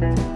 Bye.